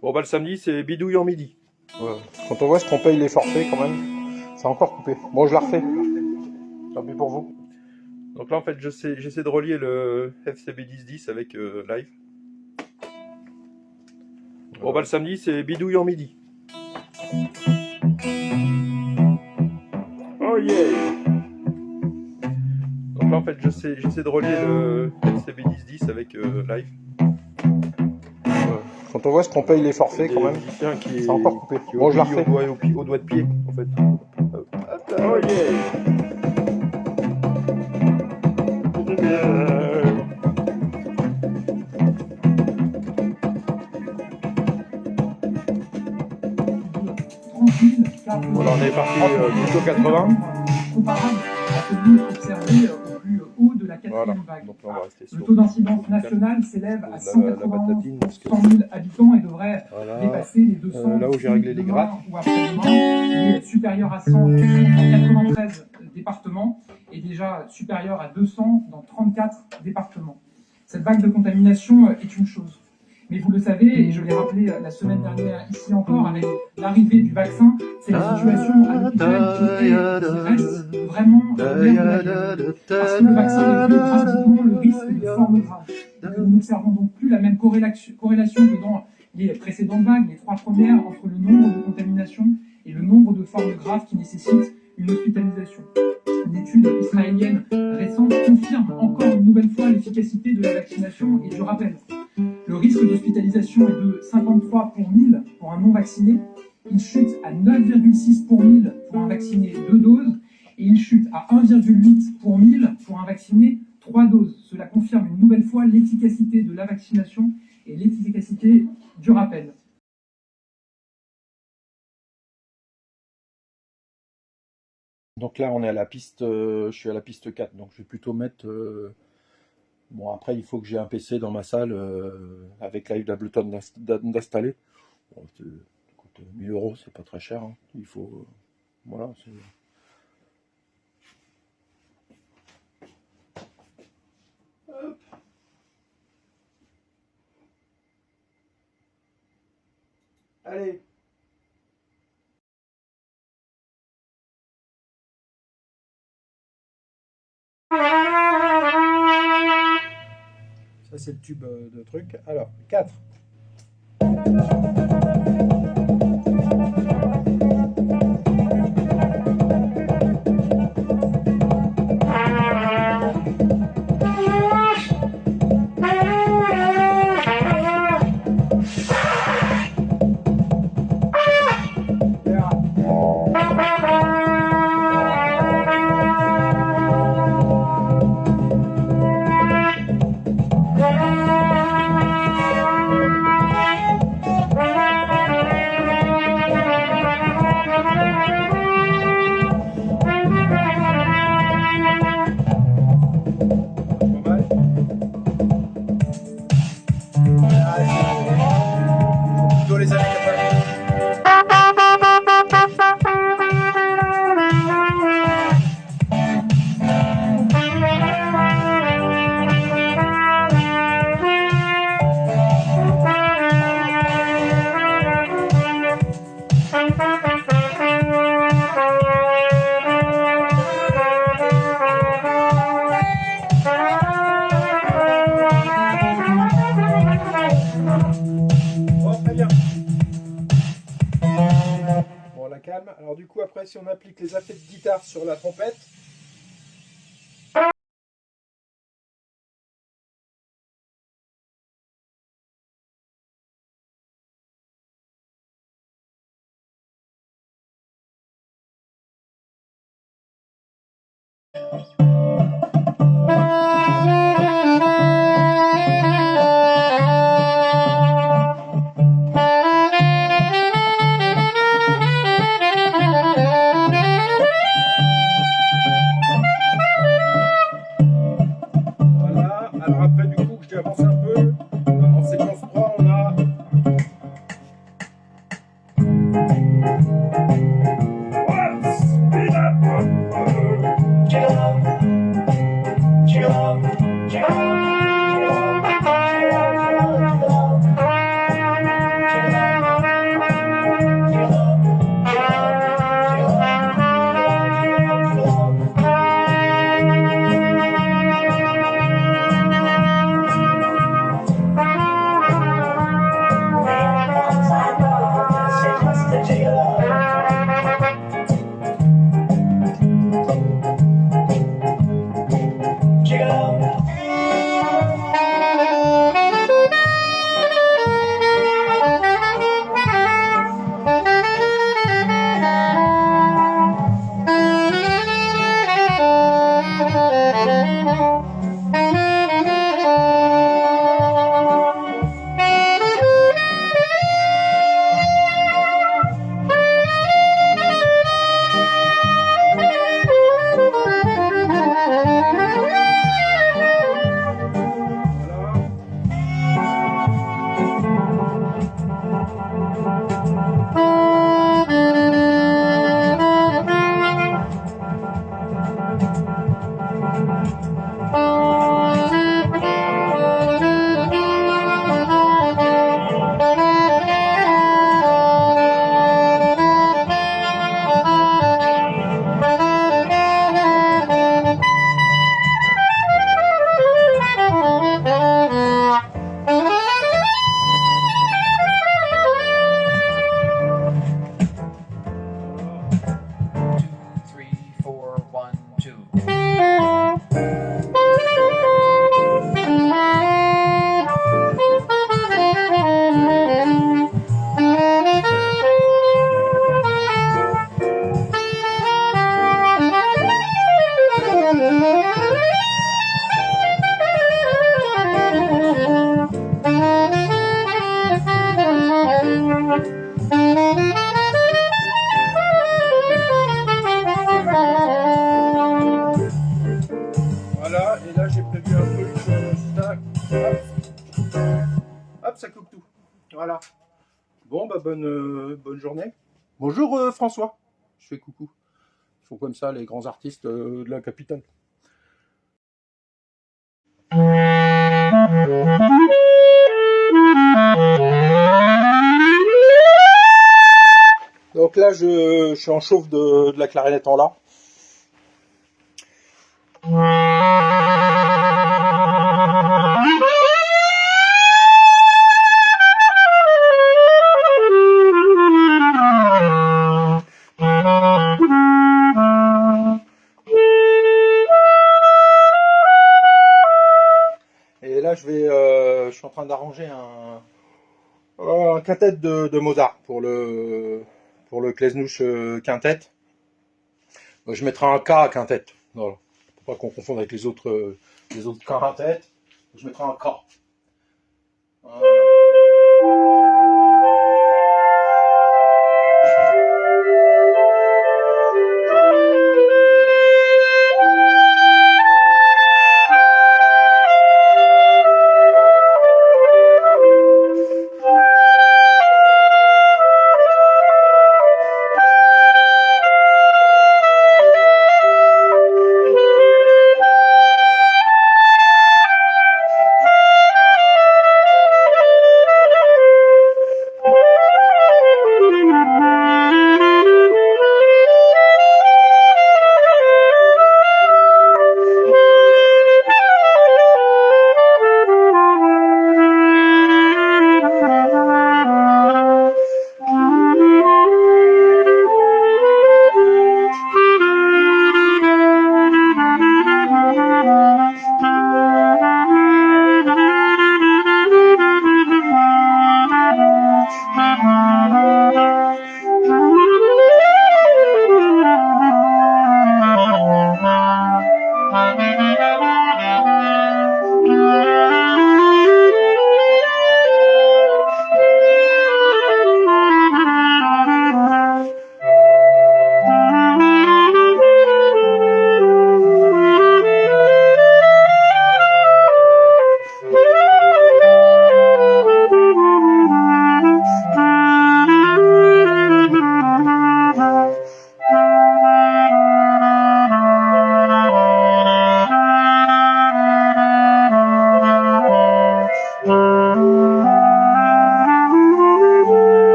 Bon bah le samedi c'est bidouille en midi. Quand on voit ce qu'on paye les forfaits quand même, c'est encore coupé. Bon, je la refais. Tant pis pour vous. Donc là en fait j'essaie de relier le FCB 1010 avec euh, live. Bon bah le samedi c'est bidouille en midi. Oh yeah Donc là en fait j'essaie de relier le FCB 1010 avec euh, live. Quand on voit ce qu'on paye les forfaits quand même, c'est encore coupé. Bon, je la refais. Au doigt, au, doigt de pied en fait. Oh yeah Voilà, on est parti euh, plutôt 80. Comparable à celui observé au plus haut de la quatrième vague. Le taux d'incidence nationale s'élève à 191 100 000 habitants et devrait voilà. dépasser les 200 euh, là où j'ai réglé les graphes. ou après-demain. Il est supérieur à 100 dans 93 départements et déjà supérieur à 200 dans 34 départements. Cette vague de contamination est une chose. Mais vous le savez, et je l'ai rappelé la semaine dernière ici encore, avec l'arrivée du vaccin, c'est la situation l'hôpital qui, reste vraiment euh, Parce que le vaccin réduit drastiquement le risque de forme grave. Nous n'observons donc plus la même corrélation que dans les précédentes vagues, les trois premières, entre le nombre de contaminations et le nombre de formes graves qui nécessitent une hospitalisation. Une étude israélienne récente confirme encore une nouvelle fois l'efficacité de la vaccination et je rappelle, le risque d'hospitalisation est de 53 pour 1000 pour un non vacciné, il chute à 9,6 pour 1000 pour un vacciné 2 doses et il chute à 1,8 pour 1000 pour un vacciné 3 doses. Cela confirme une nouvelle fois l'efficacité de la vaccination et l'efficacité du rappel. Donc là, on est à la piste, euh, je suis à la piste 4, donc je vais plutôt mettre... Euh, bon, après, il faut que j'ai un PC dans ma salle euh, avec Live d'Ableton d'installer. Bon, 1000 euros, c'est pas très cher. Hein. Il faut... voilà, c'est... Allez c'est le tube euh, de truc. Alors, 4. Alors du coup, après, si on applique les affets de guitare sur la trompette, Bah bonne, euh, bonne journée. Bonjour euh, François. Je fais coucou. Ils font comme ça les grands artistes euh, de la capitale. Donc là, je, je suis en chauffe de, de la clarinette en la. En train d'arranger un, euh, un quintet de, Mozart pour le, pour le Klesnouch euh, quintet. Je mettrai un K à quintet. Voilà. Pour pas qu'on confonde avec les autres, euh, les autres quintets. Je mettrai un K.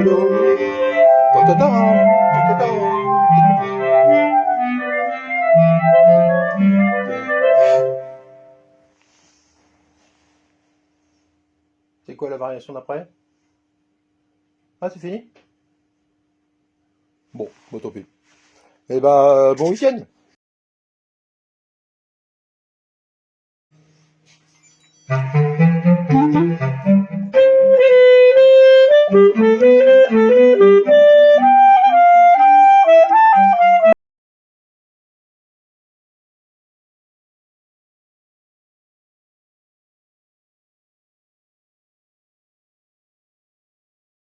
C'est quoi la variation d'après? Ah, c'est fini? Bon, bon tant pis. Eh ben, euh, bon week-end.